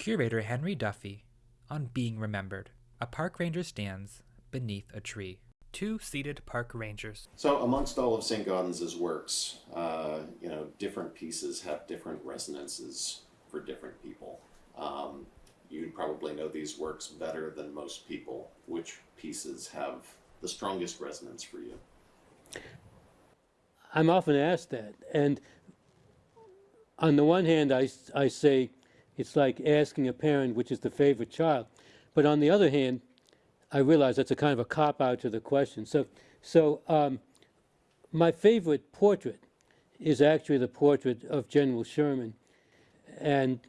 Curator Henry Duffy on Being Remembered. A park ranger stands beneath a tree. Two seated park rangers. So, amongst all of St. Gaudens's works, uh, you know, different pieces have different resonances for different people. Um, you probably know these works better than most people. Which pieces have the strongest resonance for you? I'm often asked that. And on the one hand, I, I say it's like asking a parent which is the favorite child. But on the other hand, I realize that's a kind of a cop out to the question. So, so um, my favorite portrait is actually the portrait of General Sherman. And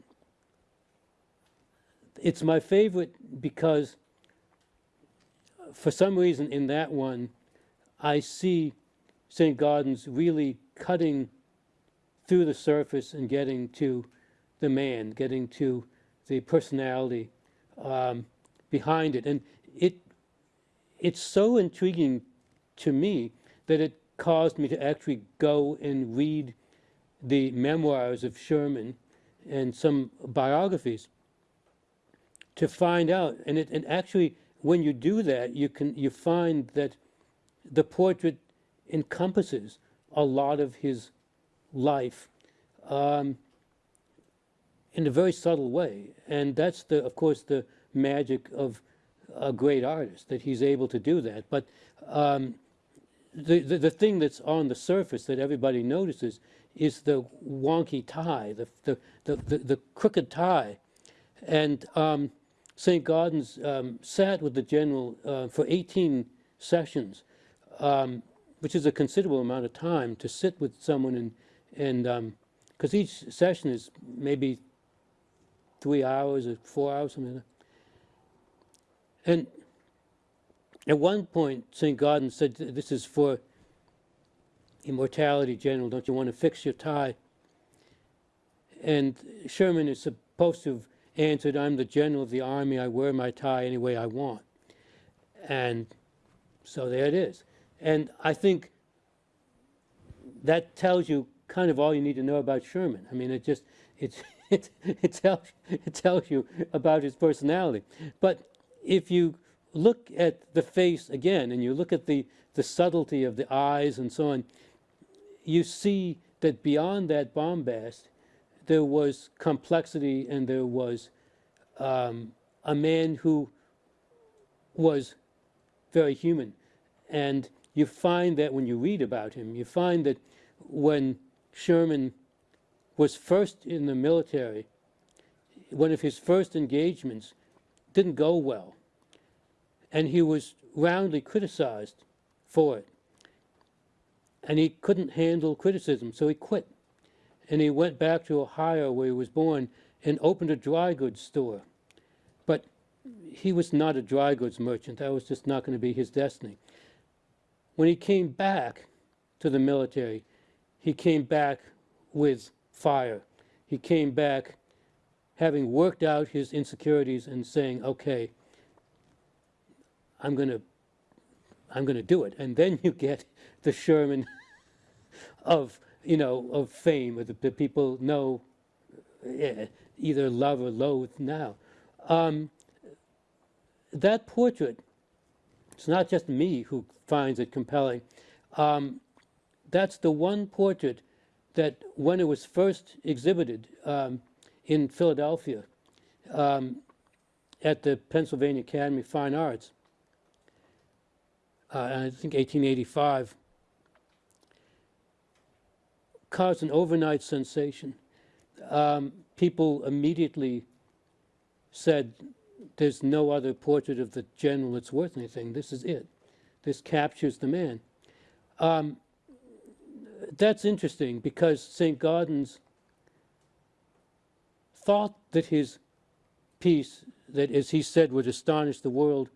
it's my favorite because for some reason in that one, I see St. Gaudens really cutting through the surface and getting to the man, getting to the personality um, behind it. And it, it's so intriguing to me that it caused me to actually go and read the memoirs of Sherman and some biographies to find out. And, it, and actually, when you do that, you, can, you find that the portrait encompasses a lot of his life um, in a very subtle way. And that's, the, of course, the magic of a great artist, that he's able to do that. But um, the, the, the, thing that's on the surface that everybody notices is the wonky tie, the, the, the, the, the crooked tie. And um, St. Gaudens um, sat with the general uh, for 18 sessions, um, which is a considerable amount of time to sit with someone and, and because um, each session is maybe three hours or four hours, something like that. And at one point, St. Gaudens said, this is for immortality, General, don't you want to fix your tie? And Sherman is supposed to have answered, I'm the general of the army, I wear my tie any way I want. And so there it is. And I think that tells you kind of all you need to know about Sherman. I mean, it just, it's, it, it, tells, it tells you about his personality. But if you look at the face again and you look at the, the subtlety of the eyes and so on, you see that beyond that bombast, there was complexity and there was um, a man who was very human. And you find that when you read about him, you find that when Sherman was first in the military, one of his first engagements didn't go well. And he was roundly criticized for it. And he couldn't handle criticism, so he quit. And he went back to Ohio, where he was born, and opened a dry goods store. But he was not a dry goods merchant. That was just not going to be his destiny. When he came back to the military, he came back with fire. He came back having worked out his insecurities and saying, okay, I'm going to I'm going to do it. And then you get the Sherman of, you know, of fame, or the, the people know yeah, either love or loathe now. Um, that portrait, it's not just me who finds it compelling. Um, that's the one portrait that when it was first exhibited um, in Philadelphia um, at the Pennsylvania Academy of Fine Arts, uh, I think 1885, caused an overnight sensation. Um, people immediately said, there's no other portrait of the general that's worth anything. This is it. This captures the man. Um, that's interesting because St. Gaudens thought that his piece, that as he said would astonish the world,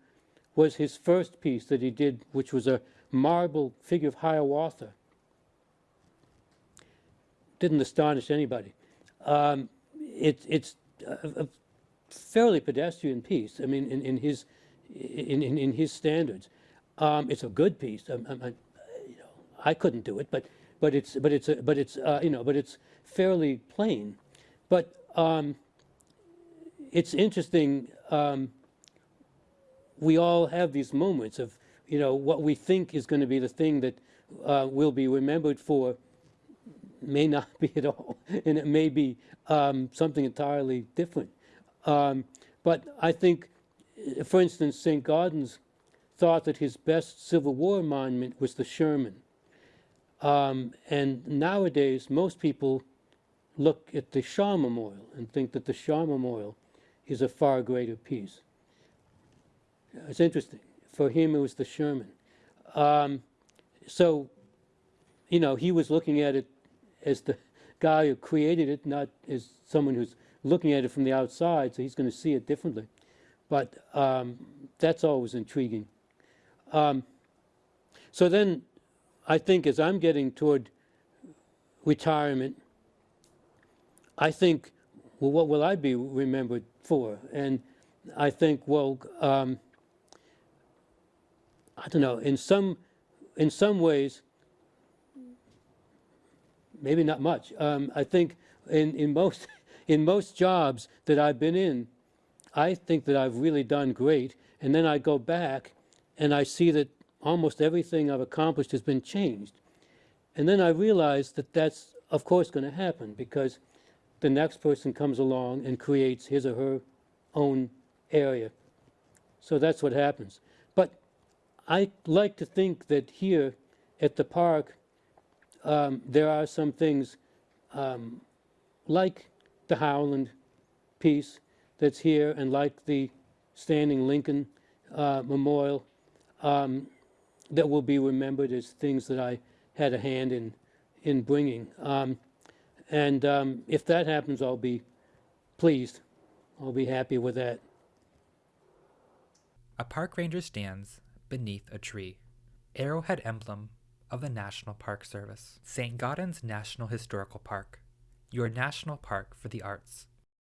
was his first piece that he did, which was a marble figure of Hiawatha. Didn't astonish anybody. Um, it, it's a, fairly pedestrian piece. I mean, in, in his in, in, in his standards, um, it's a good piece. I, I, you know, I couldn't do it, but but it's but it's a, but it's uh, you know but it's fairly plain, but um, it's interesting. Um, we all have these moments of, you know, what we think is going to be the thing that uh, will be remembered for may not be at all, and it may be um, something entirely different. Um, but I think, for instance, St. Gaudens thought that his best Civil War monument was the Sherman. Um, and nowadays, most people look at the Shaw Memorial and think that the Shaw Memorial is a far greater piece. It's interesting. For him, it was the Sherman. Um, so, you know, he was looking at it as the guy who created it, not as someone who's looking at it from the outside, so he's going to see it differently. But um, that's always intriguing. Um, so then, I think as I'm getting toward retirement, I think, well, what will I be remembered for? And I think, well, um, I don't know. In some, in some ways, maybe not much. Um, I think in, in most in most jobs that I've been in, I think that I've really done great. And then I go back and I see that almost everything I've accomplished has been changed. And then I realize that that's, of course, going to happen because the next person comes along and creates his or her own area. So that's what happens. But I like to think that here at the park, um, there are some things um, like the Howland piece that's here and like the Standing Lincoln uh, Memorial um, that will be remembered as things that I had a hand in, in bringing. Um, and um, if that happens, I'll be pleased. I'll be happy with that. A park ranger stands beneath a tree. Arrowhead emblem of the National Park Service. St. Gaudens National Historical Park, your national park for the arts.